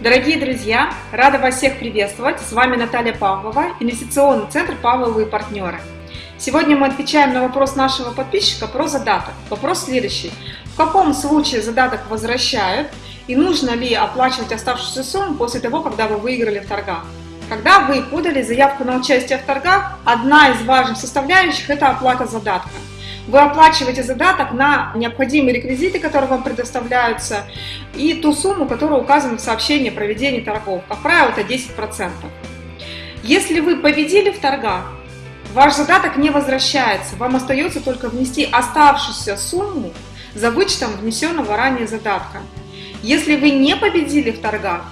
Дорогие друзья, рада вас всех приветствовать. С вами Наталья Павлова, инвестиционный центр «Павловы и партнеры». Сегодня мы отвечаем на вопрос нашего подписчика про задаток. Вопрос следующий. В каком случае задаток возвращают и нужно ли оплачивать оставшуюся сумму после того, когда вы выиграли в торгах? Когда вы подали заявку на участие в торгах, одна из важных составляющих – это оплата задатка. Вы оплачиваете задаток на необходимые реквизиты, которые вам предоставляются, и ту сумму, которая указана в сообщении о проведении торгов. Как правило, это 10%. Если вы победили в торгах, ваш задаток не возвращается, вам остается только внести оставшуюся сумму за вычетом внесенного ранее задатка. Если вы не победили в торгах,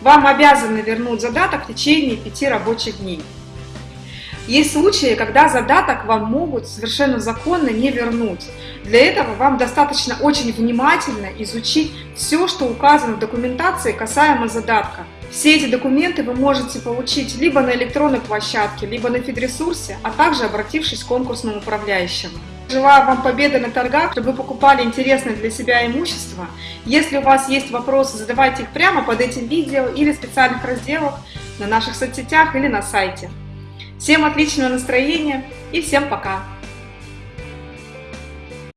вам обязаны вернуть задаток в течение 5 рабочих дней. Есть случаи, когда задаток вам могут совершенно законно не вернуть. Для этого вам достаточно очень внимательно изучить все, что указано в документации касаемо задатка. Все эти документы вы можете получить либо на электронной площадке, либо на фидресурсе, а также обратившись к конкурсному управляющему. Желаю вам победы на торгах, чтобы вы покупали интересное для себя имущество. Если у вас есть вопросы, задавайте их прямо под этим видео или в специальных разделах на наших соцсетях или на сайте. Всем отличного настроения и всем пока!